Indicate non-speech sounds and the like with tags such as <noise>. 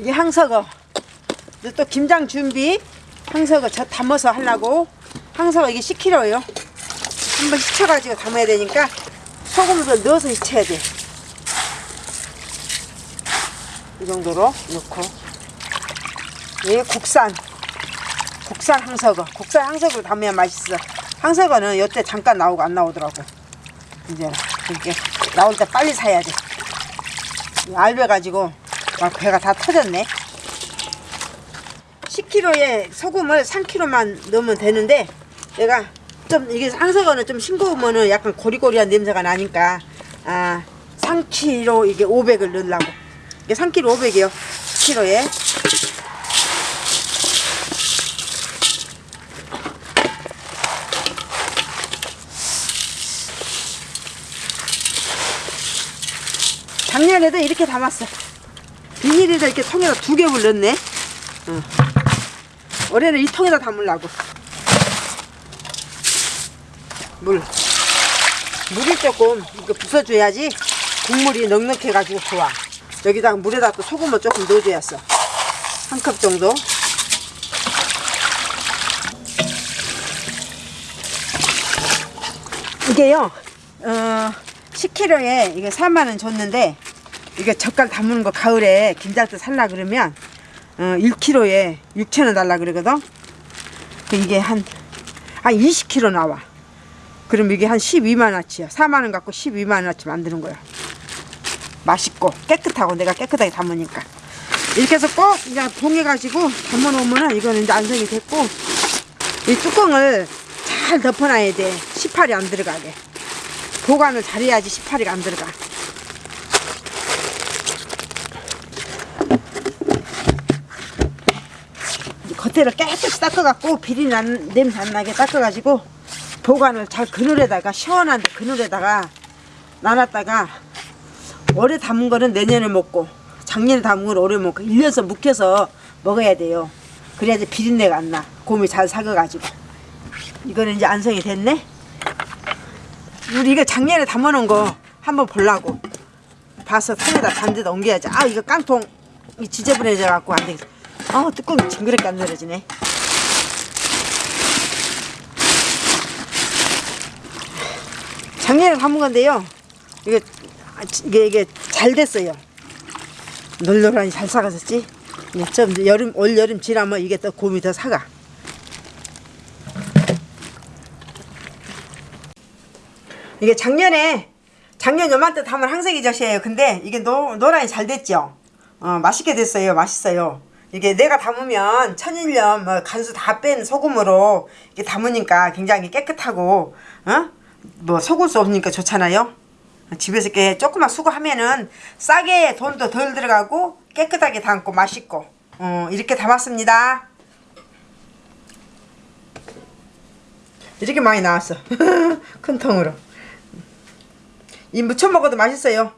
이게. 이제 또 김장 준비. 항서거 저 담아서 하려고. 항서거 이게 10kg예요. 한번 씻어가지고 담아야 되니까 소금도 넣어서 씻어야 돼. 이 정도로 넣고. 이게 국산. 국산 항서거. 국산 항서거로 담으면 맛있어. 항서거는 요때 잠깐 나오고 안 나오더라고. 이제 이렇게 나올 때 빨리 사야 돼. 알배 가지고 막 배가 다 터졌네. 10kg에 소금을 3kg만 넣으면 되는데 내가 좀 이게 항서거는 좀 싱거우면은 약간 고리고리한 냄새가 나니까 아 3kg 이게 500을 넣으려고. 이게 3kg 500이요. 10kg에. 작년에도 이렇게 담았어 비닐에다 이렇게 통에다 두 개를 넣네. 어. 올해는 이 통에다 담으려고. 물. 물이 조금 이거 부숴줘야지 국물이 넉넉해가지고 좋아. 여기다가 물에다 또 소금을 조금 넣어줘야어 한 컵 정도. 이게요 어 10kg에 이게 4만원 줬는데 이게 젓갈 담는 거 가을에 김장때 살라 그러면 어 1kg에 6천원 달라 그러거든? 그 이게 한, 한 20kg 나와. 그럼 이게 한 12만원치야. 4만원 갖고 12만원치 만드는 거야. 맛있고 깨끗하고 내가 깨끗하게 담으니까. 이렇게 해서 꼭 그냥 봉해 가지고 담아 놓으면은 이거는 이제 안성이 됐고 이 뚜껑을 잘 덮어놔야 돼. 18이 안 들어가게. 보관을 잘해야지 18이가 안 들어가 겉에를 깨끗이 닦아갖고 비린 난, 냄새 안 나게 닦아가지고 보관을 잘 그늘에다가 시원한데 그늘에다가 놔놨다가 올해 담은 거는 내년에 먹고 작년에 담은 걸 올해 먹고 1년서 묵혀서 먹어야 돼요. 그래야지 비린내가 안 나. 곰이 잘 삭아가지고. 이거는 이제 안성이 됐네? 우리 이거 작년에 담아놓은 거 한번 보려고. 봐서 통에다 반대다 옮겨야지. 아 이거 깡통 이 지저분해져 갖고 안 되겠어 아 뚜껑이 징그럽게 안 내려지네. 작년에 담은 건데요. 이게 이게 이게 잘 됐어요. 널널하니 잘 사가졌지? 네, 좀 여름 올 여름 지나면 이게 또 곰이 더 사가. 이게 작년에 작년 요맘때 담은 항색이 젓이에요. 근데 이게 노, 노란이 잘 됐죠? 어, 맛있게 됐어요. 맛있어요 이게 내가 담으면 천일염 뭐 간수 다 뺀 소금으로 이렇게 담으니까 굉장히 깨끗하고 어? 뭐 속을 수 없으니까 좋잖아요. 집에서 이렇게 조금만 수고하면은 싸게 돈도 덜 들어가고 깨끗하게 담고 맛있고 어, 이렇게 담았습니다. 이렇게 많이 나왔어. <laughs> 큰 통으로. 이 무쳐 먹어도 맛있어요